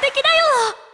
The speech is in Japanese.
敵だよ。